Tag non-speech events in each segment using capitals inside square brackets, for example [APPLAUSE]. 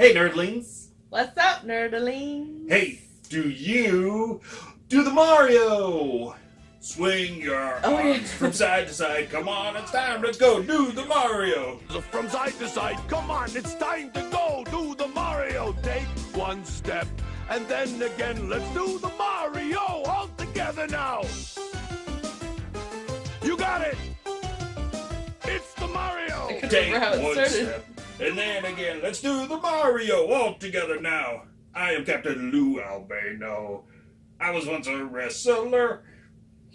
Hey, nerdlings! What's up, nerdlings? Hey, do you do the Mario? Swing your Oh, yeah. arms from side to side. Come on, it's time. Let's go do the Mario. From side to side, come on, it's time to go. Do the Mario. Take one step, and then again, let's do the Mario. All together now. You got it. It's the Mario. I couldn't Take remember how it one started. step, and then again. Let's do the Mario all together now. I am Captain Lou Albano. I was once a wrestler. [LAUGHS]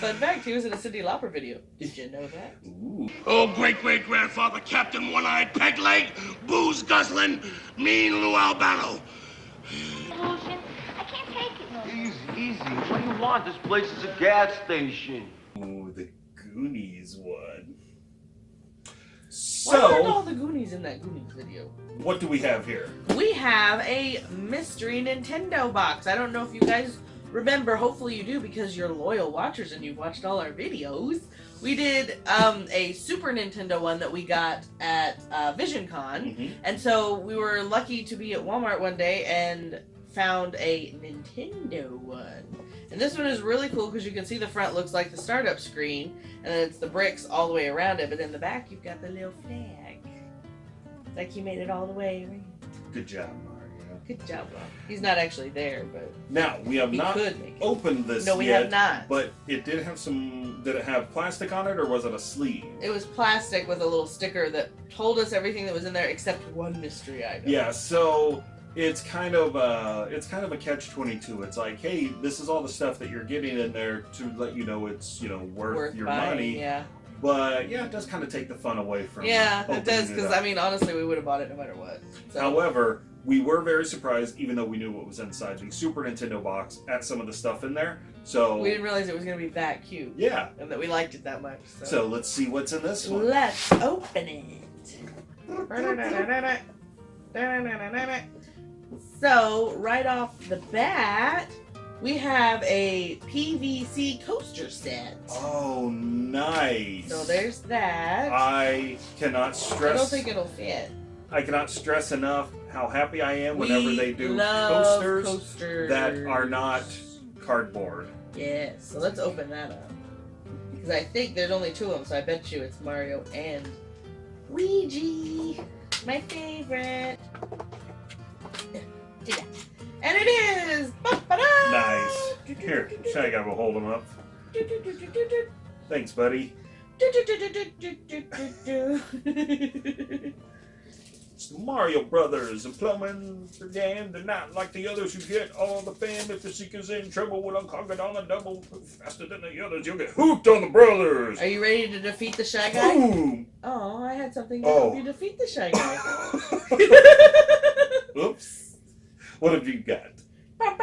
Fun fact, he was in a Cyndi Lauper video. Did you know that? Ooh. Oh, great great grandfather, Captain One Eyed Peg Leg, booze guzzling, mean Lou Albano. Evolution. I can't take it no. Easy, easy. What do you want? This place is a gas station. Ooh, the Goonies one. Aren't all the Goonies in that Goonies video? what do we have here? We have a mystery Nintendo box. I don't know if you guys remember. Hopefully you do because you're loyal watchers and you've watched all our videos. We did um, a Super Nintendo one that we got at uh, VisionCon. Mhm. And so we were lucky to be at Walmart one day and found a Nintendo one. And this one is really cool because you can see the front looks like the startup screen, and then it's the bricks all the way around it. But in the back, you've got the little flag. It's like you made it all the way around. Good job, Mario. Good job, Bob. He's not actually there, but Now we have not opened this no, we yet, have not. but it did have some. Did it have plastic on it, or was it a sleeve? It was plastic with a little sticker that told us everything that was in there except one mystery item. Yeah, so it's kind of uh it's kind of a catch twenty two. It's like, hey, this is all the stuff that you're getting in there to let you know it's you know worth, Worth your buying, money. Yeah. But yeah, it does kind of take the fun away from. Yeah, it does because. I mean, honestly, we would have bought it no matter what. So. However, we were very surprised, even though we knew what was inside the Super Nintendo box, at some of the stuff in there. So we didn't realize it was gonna be that cute yeah, and that we liked it that much. So, so let's see what's in this one. let's open it. [LAUGHS] So right off the bat, we have a PVC coaster set. Oh, nice. So there's that. I cannot stress. I don't think it'll fit. I cannot stress enough how happy I am whenever we they do coasters, coasters that are not cardboard. Yes. So let's open that up. Because I think there's only two of them, so I bet you it's Mario and Luigi. My favorite. And it is! Ba-ba-da! Nice. Here, Shaggy, I will hold him up. Thanks, buddy. [LAUGHS] It's the Mario Brothers and plumbing for game. They're not like the others who get all the fame. If the seeker's in trouble, we'll unconk it on a double. Faster than the others, you'll get hooped on the brothers. Are you ready to defeat the Shy Guy? Boom! Oh, I had something to Oh. help you defeat the Shy Guy. [LAUGHS] [LAUGHS] What have you got? Oh.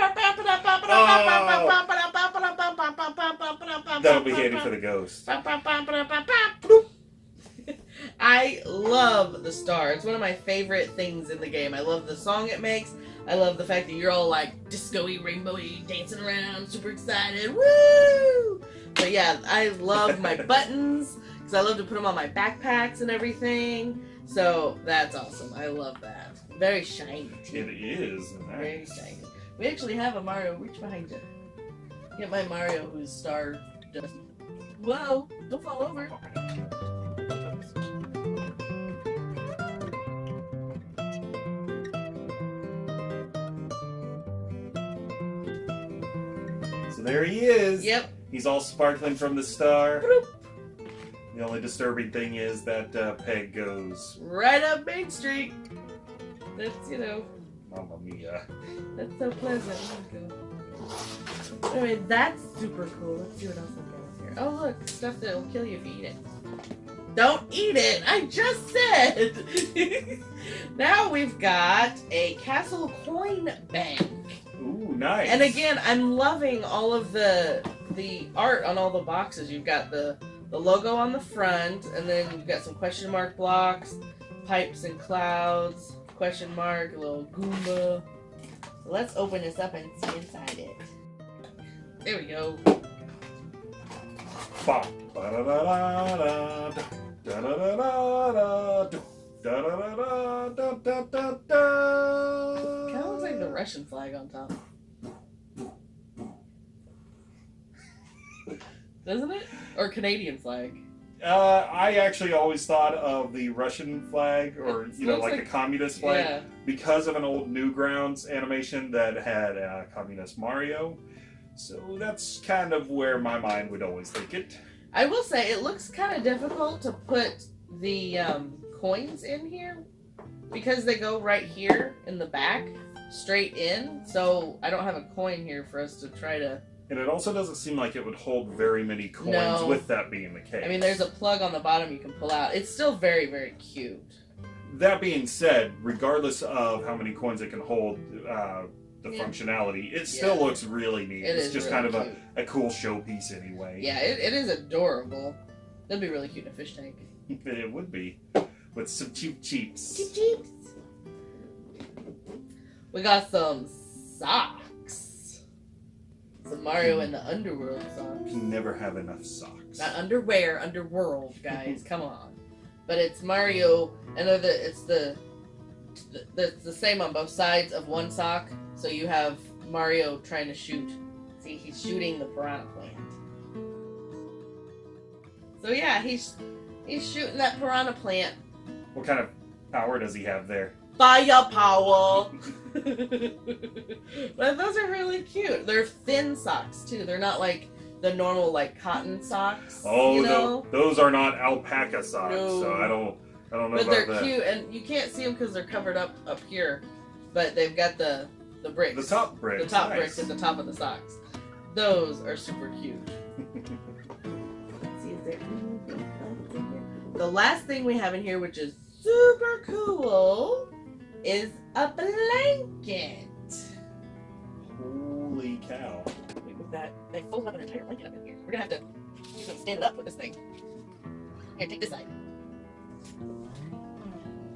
That'll be handy for the ghost. [LAUGHS] I love the star. It's one of my favorite things in the game. I love the song it makes. I love the fact that you're all like disco-y, rainbowy, dancing around, super excited. Woo! But yeah, I love my [LAUGHS] buttons because I love to put them on my backpacks and everything. So that's awesome. I love that. Very shiny. It Too. is. Very Nice. shiny. We actually have a Mario. Reach behind you. Get my Mario who's star. Whoa! Don't fall over. So there he is. Yep. He's all sparkling from the star. The only disturbing thing is that uh, Peg goes, Right up Main Street. That's you know. Mamma Mia. That's so pleasant. Anyway, that's super cool. Let's see what else I've got here. Oh look, stuff that'll kill you if you eat it. Don't eat it! I just said! [LAUGHS] now we've got a Castle Coin Bank. Ooh, nice. And again, I'm loving all of the the art on all the boxes. You've got the the logo on the front, and then you've got some question mark blocks, pipes and clouds, question mark, little Goomba. So let's open this up and see inside it. There we go. Kind of looks like the Russian flag on top. Doesn't it? Or Canadian flag. Uh, I actually always thought of the Russian flag, or It you know, like, like- the communist flag, Yeah. because of an old Newgrounds animation that had uh, communist Mario. So that's kind of where my mind would always think it. I will say it looks kind of difficult to put the um, coins in here because they go right here in the back, straight in. So I don't have a coin here for us to try to. And it also doesn't seem like it would hold very many coins No. with that being the case. I mean, there's a plug on the bottom you can pull out. It's still very, very cute. That being said, regardless of how many coins it can hold, uh, the Yeah. functionality, it still Yeah. looks really neat. It it's is just really kind of cute. a, a cool showpiece anyway. Yeah, it, it is adorable. That'd be really cute in a fish tank. [LAUGHS] it would be. With some cheep cheeps. We got some socks. Some Mario and the underworld socks. Can never have enough socks. Not underwear, underworld, guys. [LAUGHS] Come on. But it's Mario, and they're the it's the, the it's the same on both sides of one sock. So you have Mario trying to shoot. See, he's shooting the piranha plant. So yeah, he's he's shooting that piranha plant. What kind of power does he have there? Fire power. [LAUGHS] but those are really cute. They're thin socks too. They're not like the normal like cotton socks. Oh, you know. those are not alpaca socks, No. so I don't, I don't know But they're that. cute, and you can't see them because they're covered up up here. But they've got the the bricks. The top bricks. The top nice. bricks at the top of the socks. Those are super cute. See, there anything else in here? The last thing we have in here, which is super cool, is a blanket. Holy cow! Look at that. They fold up an entire blanket up in here. We're gonna have to do some stand it up with this thing. Here, take this side.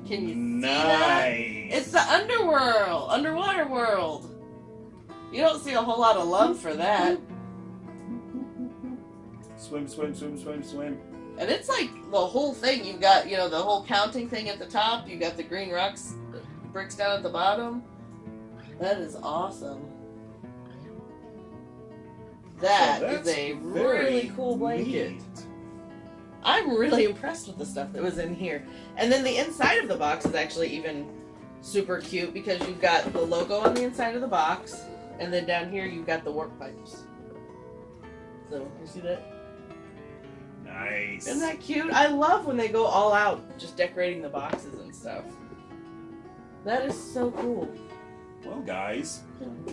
Can you see that? nice. It's the underworld, underwater world. You don't see a whole lot of love for that. swim, swim, swim, swim, swim. And it's like the whole thing. You've got, you know, the whole counting thing at the top. You've got the green rocks, bricks down at the bottom. That is awesome. That So is that's a really cool blanket. neat. I'm really impressed with the stuff that was in here. And then the inside of the box is actually even super cute because you've got the logo on the inside of the box, and then down here you've got the warp pipes. So you see that? Nice. Isn't that cute? I love when they go all out just decorating the boxes and stuff. That is so cool. Well, guys,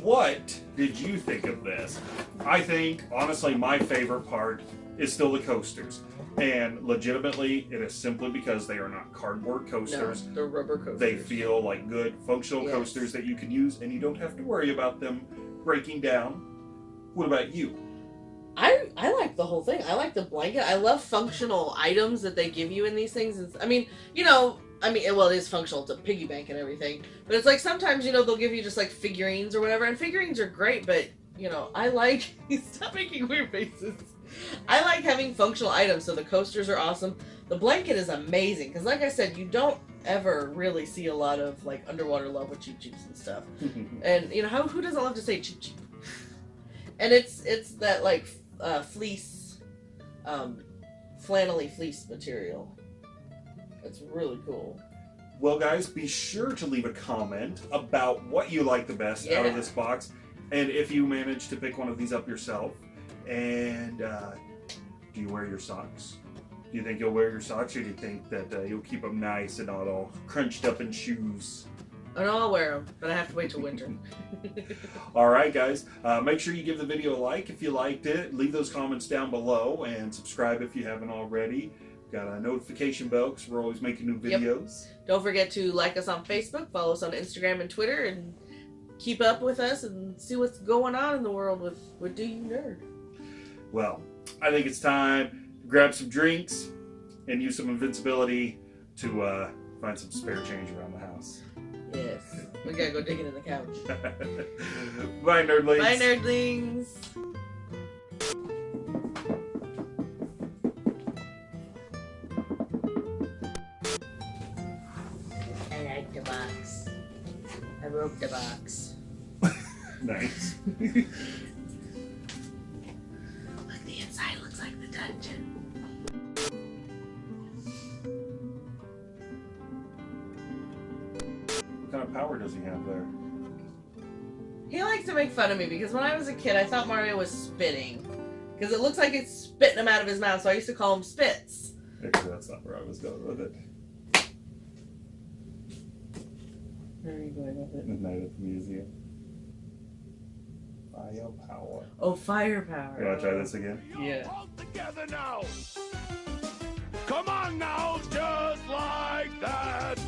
what did you think of this? I think, honestly, my favorite part is still the coasters. And legitimately, it is simply because they are not cardboard coasters. No, they're rubber coasters. They feel like good, functional Yes. coasters that you can use, and you don't have to worry about them breaking down. What about you? I I like the whole thing. I like the blanket. I love functional items that they give you in these things. I mean, you know, I mean, well, it is functional It's a piggy bank and everything, but it's like sometimes you know they'll give you just like figurines or whatever, and figurines are great, but you know, I like [LAUGHS] stop making weird faces. I like having functional items. So the coasters are awesome. The blanket is amazing because, like I said, you don't ever really see a lot of like underwater love with cheep cheeps and stuff. [LAUGHS] And you know how who doesn't love to say cheap cheap? And it's it's that like uh, fleece, um, flannelly fleece material. It's really cool. Well, guys, be sure to leave a comment about what you like the best out of this box, and if you manage to pick one of these up yourself. And uh, do you wear your socks? Do you think you'll wear your socks, or do you think that uh, you'll keep them nice and not all crunched up in shoes? No, I'll wear them, but I have to wait till winter. [LAUGHS] All right, guys. Uh, make sure you give the video a like if you liked it. Leave those comments down below and subscribe if you haven't already. Got a notification bell because we're always making new Yep. videos. Don't forget to like us on Facebook, follow us on Instagram and Twitter, and keep up with us and see what's going on in the world with with Do You Nerd. Well, I think it's time to grab some drinks and use some invincibility to uh, find some spare change around the house. We gotta go digging in the couch. [LAUGHS] Bye, nerdlings. Bye, nerdlings. I like the box. I broke the box. [LAUGHS] Nice. [LAUGHS] what power does he have there? He likes to make fun of me because when I was a kid, I thought Mario was spitting. Because it looks like it's spitting him out of his mouth, so I used to call him Spits. Actually, that's not where I was going with it. Where are you going with it? Midnight at the museum. Fire power. Oh, firepower. You want to try this again? Yeah. All together now. Come on now, just like that.